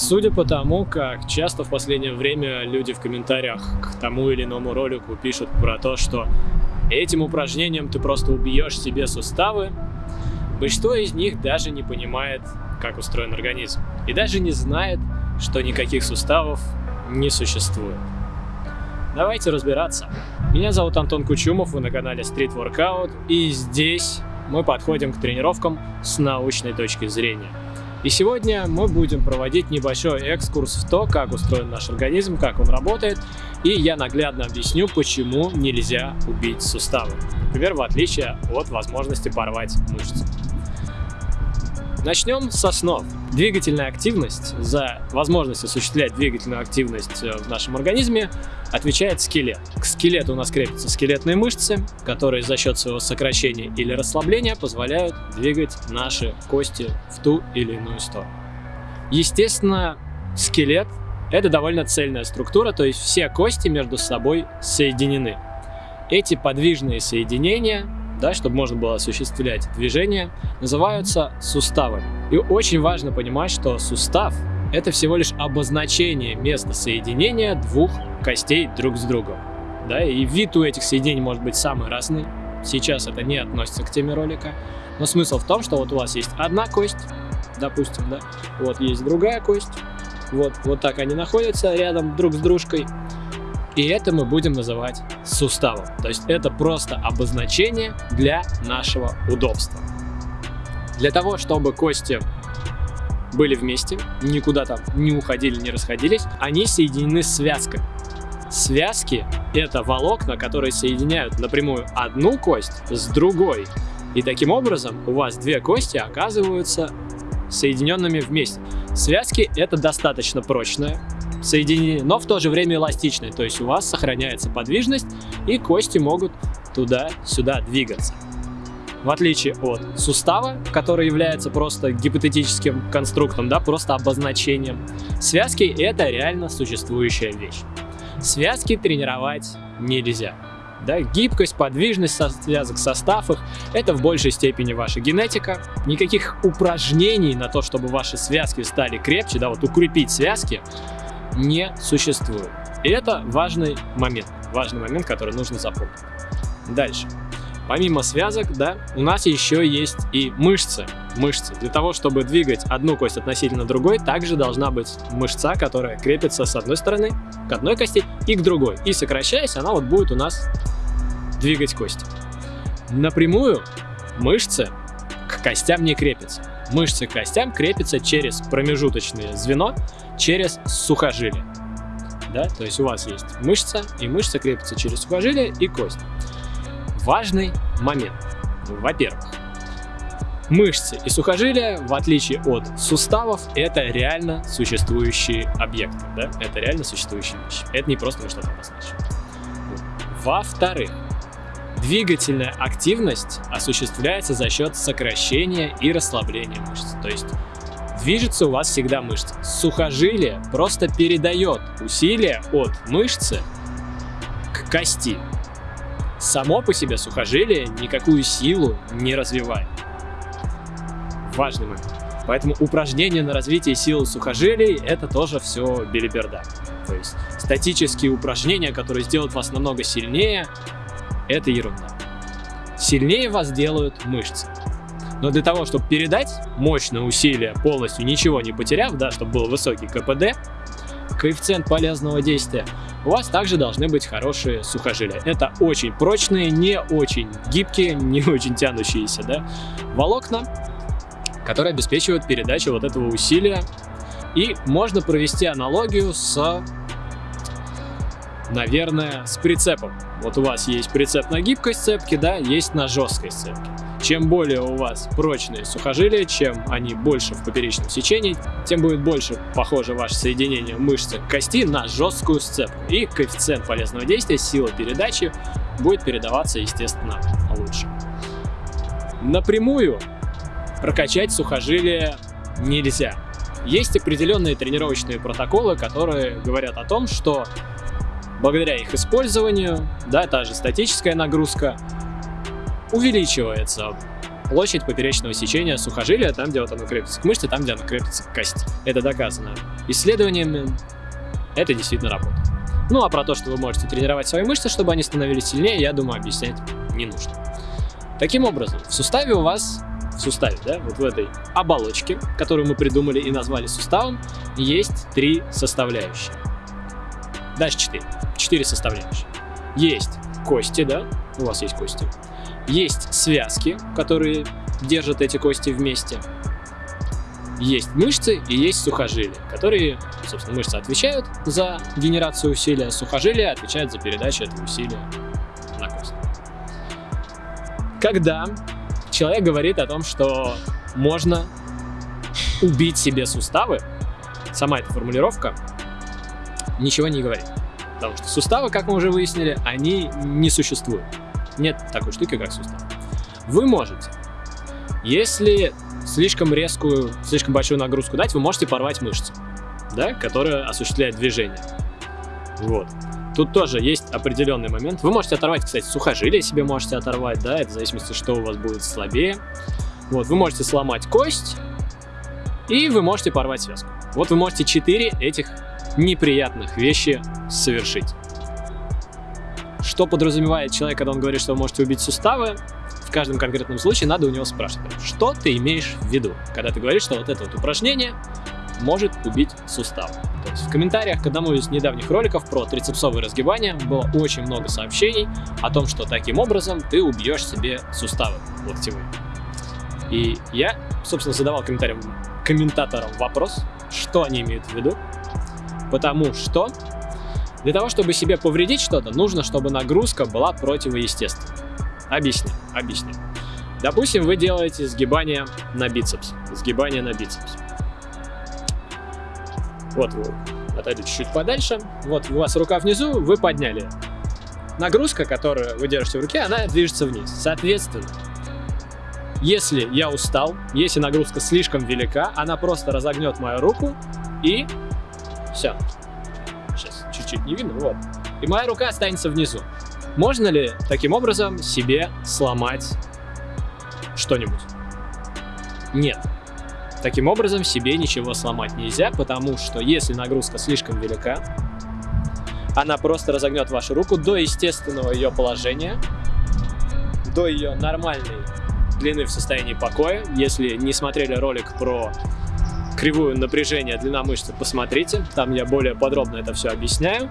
Судя по тому, как часто в последнее время люди в комментариях к тому или иному ролику пишут про то, что этим упражнением ты просто убьешь себе суставы, большинство из них даже не понимает, как устроен организм. И даже не знает, что никаких суставов не существует. Давайте разбираться. Меня зовут Антон Кучумов, вы на канале Street Workout, и здесь мы подходим к тренировкам с научной точки зрения. И сегодня мы будем проводить небольшой экскурс в то, как устроен наш организм, как он работает, и я наглядно объясню, почему нельзя убить суставы. Например, в отличие от возможности порвать мышцы. Начнем с основ. Двигательная активность, за возможность осуществлять двигательную активность э, в нашем организме, отвечает скелет. К скелету у нас крепятся скелетные мышцы, которые за счет своего сокращения или расслабления позволяют двигать наши кости в ту или иную сторону. Естественно, скелет – это довольно цельная структура, то есть все кости между собой соединены. Эти подвижные соединения да, чтобы можно было осуществлять движение, называются суставы. И очень важно понимать, что сустав – это всего лишь обозначение места соединения двух костей друг с другом. Да, и вид у этих соединений может быть самый разный. Сейчас это не относится к теме ролика. Но смысл в том, что вот у вас есть одна кость, допустим, да, вот есть другая кость, вот, вот так они находятся рядом друг с дружкой. И это мы будем называть суставом. То есть это просто обозначение для нашего удобства. Для того, чтобы кости были вместе, никуда там не уходили, не расходились, они соединены связками. Связки – это волокна, которые соединяют напрямую одну кость с другой. И таким образом у вас две кости оказываются соединенными вместе. Связки – это достаточно прочная соединение, но в то же время эластичное, то есть у вас сохраняется подвижность и кости могут туда-сюда двигаться. В отличие от сустава, который является просто гипотетическим конструктом, да, просто обозначением, связки – это реально существующая вещь. Связки тренировать нельзя. Да, гибкость, подвижность со связок, состав их – это в большей степени ваша генетика. Никаких упражнений на то, чтобы ваши связки стали крепче, да, вот укрепить связки, не существует. И это важный момент, важный момент, который нужно запомнить. Дальше. Помимо связок, да, у нас еще есть и мышцы. Мышцы. Для того, чтобы двигать одну кость относительно другой, также должна быть мышца, которая крепится с одной стороны к одной кости и к другой. И сокращаясь, она вот будет у нас двигать кости. Напрямую мышцы к костям не крепятся. Мышцы к костям крепятся через промежуточное звено, через сухожилие. Да? То есть у вас есть мышца, и мышца крепится через сухожилие и кость. Важный момент. Во-первых, мышцы и сухожилия, в отличие от суставов, это реально существующие объекты. Да? Это реально существующие вещи. Это не просто что-то обозначили. Во-вторых, двигательная активность осуществляется за счет сокращения и расслабления мышц. То есть движется у вас всегда мышца. Сухожилие просто передает усилие от мышцы к кости. Само по себе сухожилие никакую силу не развивает. Важный момент. Поэтому упражнения на развитие силы сухожилий это тоже все белиберда. То есть статические упражнения, которые сделают вас намного сильнее, это ерунда. Сильнее вас делают мышцы. Но для того, чтобы передать мощное усилие, полностью ничего не потеряв, да, чтобы был высокий КПД, коэффициент полезного действия, у вас также должны быть хорошие сухожилия. Это очень прочные, не очень гибкие, не очень тянущиеся да, волокна, которые обеспечивают передачу вот этого усилия. И можно провести аналогию с, наверное, с прицепом. Вот у вас есть прицеп на гибкой сцепке, да, есть на жесткой сцепке. Чем более у вас прочные сухожилия, чем они больше в поперечном сечении, тем будет больше похоже ваше соединение мышцы кости на жесткую сцепку. И коэффициент полезного действия, сила передачи будет передаваться, естественно, лучше. Напрямую прокачать сухожилия нельзя. Есть определенные тренировочные протоколы, которые говорят о том, что благодаря их использованию, да, та же статическая нагрузка, увеличивается площадь поперечного сечения сухожилия, там, где вот оно крепится к мышце, там, где оно крепится к кости. Это доказано исследованиями, это действительно работает. Ну а про то, что вы можете тренировать свои мышцы, чтобы они становились сильнее, я думаю, объяснять не нужно. Таким образом, в суставе у вас, в суставе, да, вот в этой оболочке, которую мы придумали и назвали суставом, есть три составляющие. Дальше четыре. Четыре составляющие. Есть кости, да, у вас есть кости. Есть связки, которые держат эти кости вместе. Есть мышцы и есть сухожилия, которые, собственно, мышцы отвечают за генерацию усилия, сухожилия отвечают за передачу этого усилия на кость. Когда человек говорит о том, что можно убить себе суставы, сама эта формулировка ничего не говорит. Потому что суставы, как мы уже выяснили, они не существуют. Нет такой штуки, как сустав. Вы можете, если слишком резкую, слишком большую нагрузку дать, вы можете порвать мышцу, да, которая осуществляет движение. Вот. Тут тоже есть определенный момент. Вы можете оторвать, кстати, сухожилие себе можете оторвать, да, это в зависимости, что у вас будет слабее. Вот, вы можете сломать кость, и вы можете порвать связку. Вот вы можете 4 этих неприятных вещи совершить. Что подразумевает человек, когда он говорит, что вы можете убить суставы? В каждом конкретном случае надо у него спрашивать, что ты имеешь в виду, когда ты говоришь, что вот это вот упражнение может убить сустав. То есть в комментариях к одному из недавних роликов про трицепсовые разгибания было очень много сообщений о том, что таким образом ты убьешь себе суставы локтевые. И я, собственно, задавал комментариям, комментаторам вопрос, что они имеют в виду, Потому что для того, чтобы себе повредить что-то, нужно, чтобы нагрузка была противоестественной. Объясню, объясню. Допустим, вы делаете сгибание на бицепс. Сгибание на бицепс. Вот вы отойдете чуть-чуть подальше. Вот у вас рука внизу, вы подняли. Нагрузка, которую вы держите в руке, она движется вниз. Соответственно, если я устал, если нагрузка слишком велика, она просто разогнет мою руку и все. Не видно, вот. И моя рука останется внизу. Можно ли таким образом себе сломать что-нибудь? Нет. Таким образом себе ничего сломать нельзя, потому что если нагрузка слишком велика, она просто разогнет вашу руку до естественного ее положения, до ее нормальной длины в состоянии покоя. Если не смотрели ролик про кривую напряжения длина мышцы, посмотрите, там я более подробно это все объясняю.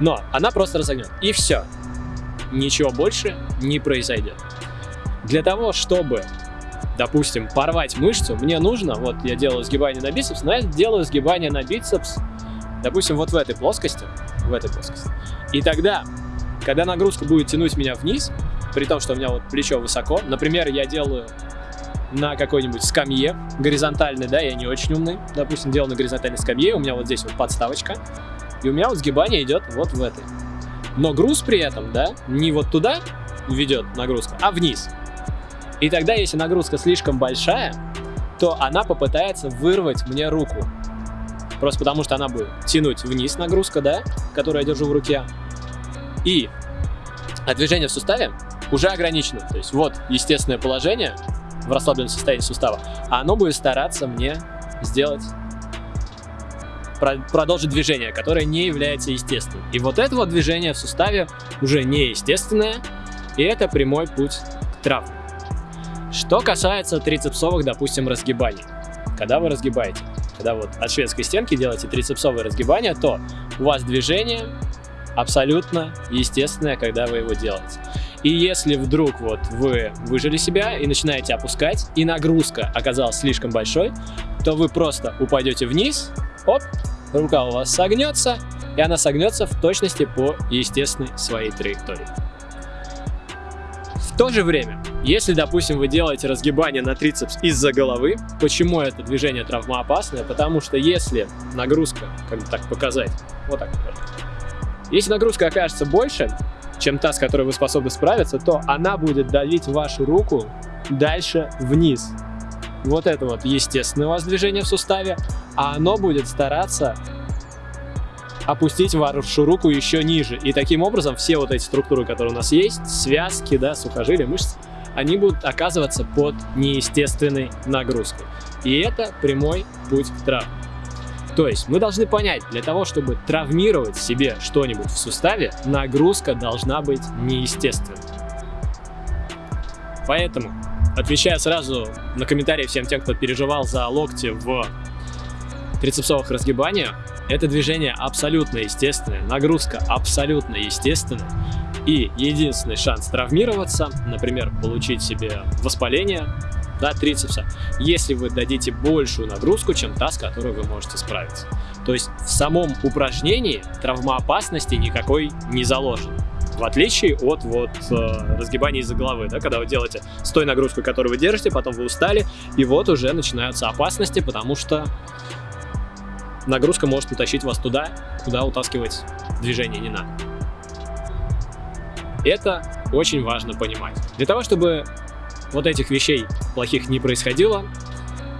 Но она просто разогнет, и все. Ничего больше не произойдет. Для того, чтобы, допустим, порвать мышцу, мне нужно, вот я делаю сгибание на бицепс, но я делаю сгибание на бицепс, допустим, вот в этой плоскости, в этой плоскости. И тогда, когда нагрузка будет тянуть меня вниз, при том, что у меня вот плечо высоко, например, я делаю на какой-нибудь скамье горизонтальной, да, я не очень умный, допустим, делал на горизонтальной скамье, у меня вот здесь вот подставочка, и у меня вот сгибание идет вот в этой. Но груз при этом, да, не вот туда ведет нагрузка, а вниз. И тогда, если нагрузка слишком большая, то она попытается вырвать мне руку. Просто потому, что она будет тянуть вниз нагрузка, да, которую я держу в руке. И а движение в суставе уже ограничено. То есть вот естественное положение, в расслабленном состоянии сустава, а оно будет стараться мне сделать продолжить движение, которое не является естественным. И вот это вот движение в суставе уже неестественное, и это прямой путь к травме. Что касается трицепсовых, допустим, разгибаний. Когда вы разгибаете, когда вот от шведской стенки делаете трицепсовые разгибания, то у вас движение абсолютно естественное, когда вы его делаете. И если вдруг вот вы выжили себя и начинаете опускать, и нагрузка оказалась слишком большой, то вы просто упадете вниз, оп, рука у вас согнется, и она согнется в точности по естественной своей траектории. В то же время, если, допустим, вы делаете разгибание на трицепс из-за головы, почему это движение травмоопасное? Потому что если нагрузка, как бы так показать, вот так если нагрузка окажется больше, чем та, с которой вы способны справиться, то она будет давить вашу руку дальше вниз. Вот это вот естественное у вас движение в суставе, а оно будет стараться опустить вашу руку еще ниже. И таким образом все вот эти структуры, которые у нас есть, связки, да, сухожилия, мышцы, они будут оказываться под неестественной нагрузкой. И это прямой путь к травме. То есть мы должны понять, для того, чтобы травмировать себе что-нибудь в суставе, нагрузка должна быть неестественной. Поэтому, отвечая сразу на комментарии всем тем, кто переживал за локти в трицепсовых разгибаниях, это движение абсолютно естественное, нагрузка абсолютно естественная. И единственный шанс травмироваться, например, получить себе воспаление, да, трицепса, если вы дадите большую нагрузку, чем та, с которой вы можете справиться. То есть в самом упражнении травмоопасности никакой не заложено. В отличие от вот э, разгибания из-за головы, да, когда вы делаете с той нагрузкой, которую вы держите, потом вы устали, и вот уже начинаются опасности, потому что нагрузка может утащить вас туда, куда утаскивать движение не надо. Это очень важно понимать. Для того, чтобы вот этих вещей плохих не происходило,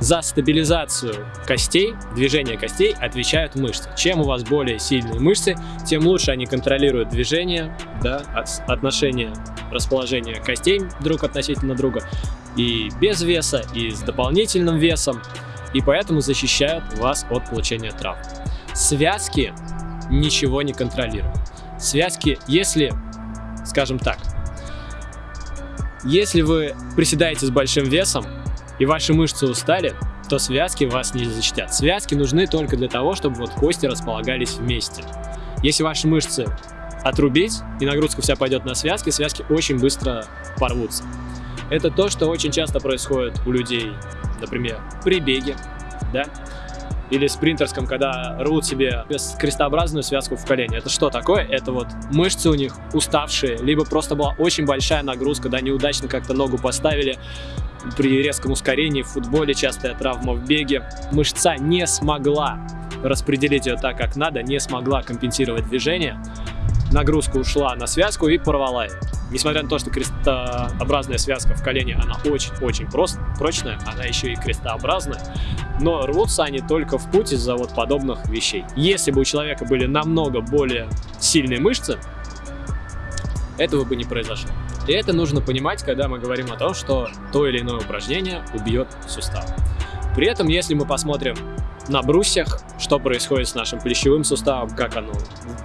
за стабилизацию костей, движение костей отвечают мышцы. Чем у вас более сильные мышцы, тем лучше они контролируют движение, да, отношение расположения костей друг относительно друга, и без веса, и с дополнительным весом, и поэтому защищают вас от получения травм. Связки ничего не контролируют. Связки, если, скажем так, если вы приседаете с большим весом и ваши мышцы устали, то связки вас не защитят. Связки нужны только для того, чтобы вот кости располагались вместе. Если ваши мышцы отрубить и нагрузка вся пойдет на связки, связки очень быстро порвутся. Это то, что очень часто происходит у людей, например, при беге, да, или спринтерском, когда рвут себе крестообразную связку в колене. Это что такое? Это вот мышцы у них уставшие, либо просто была очень большая нагрузка, да, неудачно как-то ногу поставили, при резком ускорении в футболе, частая травма в беге. Мышца не смогла распределить ее так, как надо, не смогла компенсировать движение. Нагрузка ушла на связку и порвала ее. Несмотря на то, что крестообразная связка в колене, она очень-очень прочная, она еще и крестообразная, но рвутся они только в путь из-за вот подобных вещей. Если бы у человека были намного более сильные мышцы, этого бы не произошло. И это нужно понимать, когда мы говорим о том, что то или иное упражнение убьет сустав. При этом, если мы посмотрим на брусьях, что происходит с нашим плечевым суставом, как оно,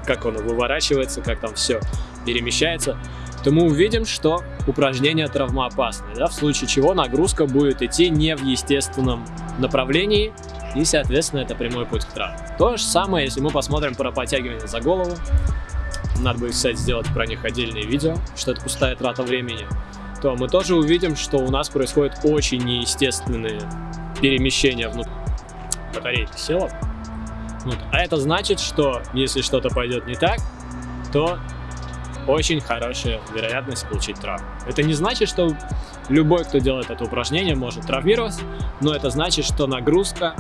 как оно выворачивается, как там все перемещается, то мы увидим, что упражнение травмоопасное, да, в случае чего нагрузка будет идти не в естественном направлении, и, соответственно, это прямой путь к травме. То же самое, если мы посмотрим про подтягивание за голову, надо будет, кстати, сделать про них отдельное видео, что это пустая трата времени, то мы тоже увидим, что у нас происходят очень неестественные перемещения внутри. Батарейка села. Вот. А это значит, что если что-то пойдет не так, то очень хорошая вероятность получить травму. Это не значит, что любой, кто делает это упражнение, может травмироваться, но это значит, что нагрузка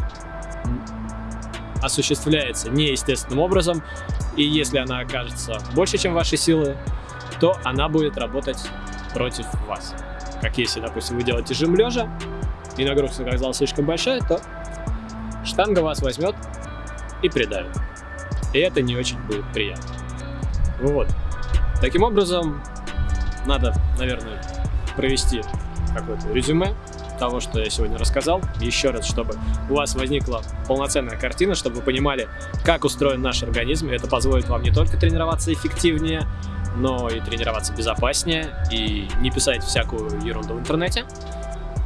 осуществляется неестественным образом, и если она окажется больше, чем ваши силы, то она будет работать против вас. Как если, допустим, вы делаете жим лежа, и нагрузка оказалась слишком большая, то штанга вас возьмет и придавит. И это не очень будет приятно. Вот. Таким образом, надо, наверное, провести какое-то резюме того, что я сегодня рассказал, еще раз, чтобы у вас возникла полноценная картина, чтобы вы понимали, как устроен наш организм, и это позволит вам не только тренироваться эффективнее, но и тренироваться безопаснее, и не писать всякую ерунду в интернете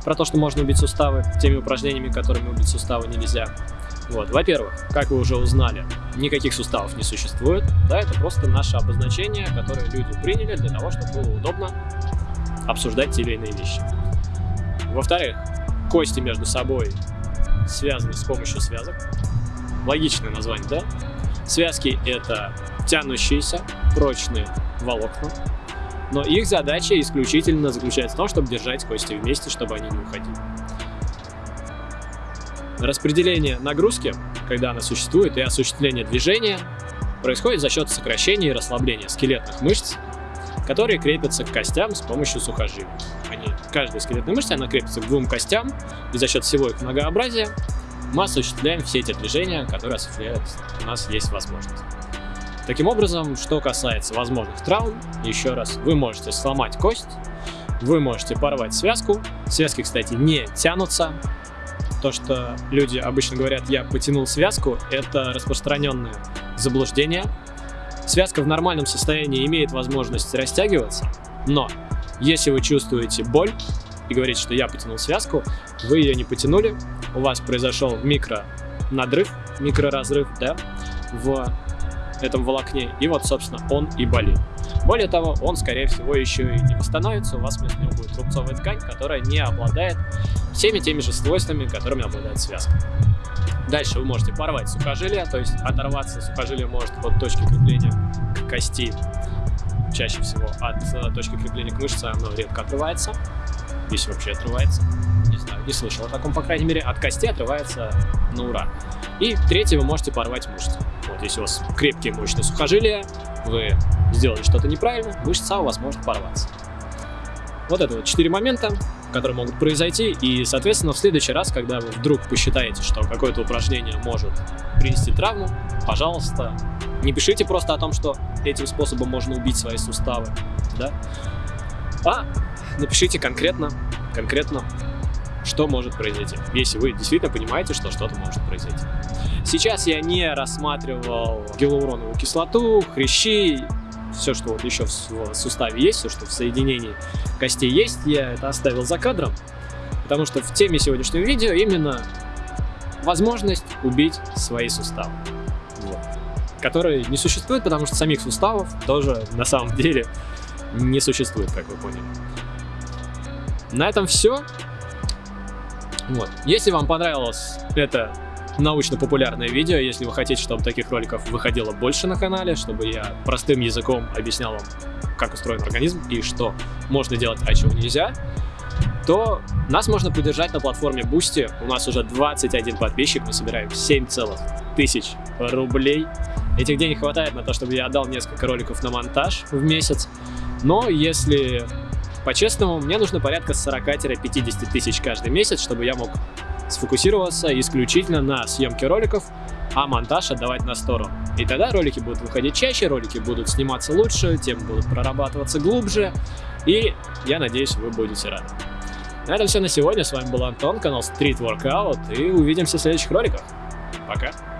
про то, что можно убить суставы теми упражнениями, которыми убить суставы нельзя. Вот, во-первых, как вы уже узнали, никаких суставов не существует, да, это просто наше обозначение, которое люди приняли для того, чтобы было удобно обсуждать те или иные вещи. Во-вторых, кости между собой связаны с помощью связок. Логичное название, да? Связки — это тянущиеся, прочные волокна, но их задача исключительно заключается в том, чтобы держать кости вместе, чтобы они не уходили. Распределение нагрузки, когда она существует, и осуществление движения происходит за счет сокращения и расслабления скелетных мышц, которые крепятся к костям с помощью сухожилий. Они, каждая скелетная мышца она крепится к двум костям, и за счет всего их многообразия мы осуществляем все эти движения, которые осуществляют у нас есть возможность. Таким образом, что касается возможных травм, еще раз, вы можете сломать кость, вы можете порвать связку. Связки, кстати, не тянутся. То, что люди обычно говорят, я потянул связку, это распространенное заблуждение. Связка в нормальном состоянии имеет возможность растягиваться, но если вы чувствуете боль и говорите, что я потянул связку, вы ее не потянули, у вас произошел микро надрыв, микроразрыв, да, в этом волокне, и вот, собственно, он и болит. Более того, он, скорее всего, еще и не восстановится, у вас вместо него будет рубцовая ткань, которая не обладает всеми теми же свойствами, которыми обладает связка. Дальше вы можете порвать сухожилие, то есть оторваться сухожилие может от точки крепления кости, чаще всего от э, точки крепления к мышце оно редко отрывается, если вообще отрывается, не знаю, не слышал о таком, по крайней мере, от кости отрывается на ура. И третье, вы можете порвать мышцу. Вот если у вас крепкие мощные сухожилия, вы сделали что-то неправильно, мышца у вас может порваться. Вот это вот четыре момента, которые могут произойти, и, соответственно, в следующий раз, когда вы вдруг посчитаете, что какое-то упражнение может принести травму, пожалуйста, не пишите просто о том, что этим способом можно убить свои суставы, да, а напишите конкретно, конкретно, что может произойти, если вы действительно понимаете, что что-то может произойти. Сейчас я не рассматривал гиалуроновую кислоту, хрящи, все, что вот еще в суставе есть, все, что в соединении костей есть, я это оставил за кадром, потому что в теме сегодняшнего видео именно возможность убить свои суставы, вот, которые не существуют, потому что самих суставов тоже на самом деле не существует, как вы поняли. На этом все. Вот. Если вам понравилось это научно-популярное видео, если вы хотите, чтобы таких роликов выходило больше на канале, чтобы я простым языком объяснял вам, как устроен организм и что можно делать, а чего нельзя, то нас можно поддержать на платформе Boosty. У нас уже 21 подписчик, мы собираем 7 целых тысяч рублей. Этих денег хватает на то, чтобы я отдал несколько роликов на монтаж в месяц. Но если по-честному, мне нужно порядка 40-50 тысяч каждый месяц, чтобы я мог сфокусироваться исключительно на съемке роликов, а монтаж отдавать на сторону. И тогда ролики будут выходить чаще, ролики будут сниматься лучше, темы будут прорабатываться глубже, и я надеюсь, вы будете рады. На этом все на сегодня. С вами был Антон, канал Street Workout, и увидимся в следующих роликах. Пока!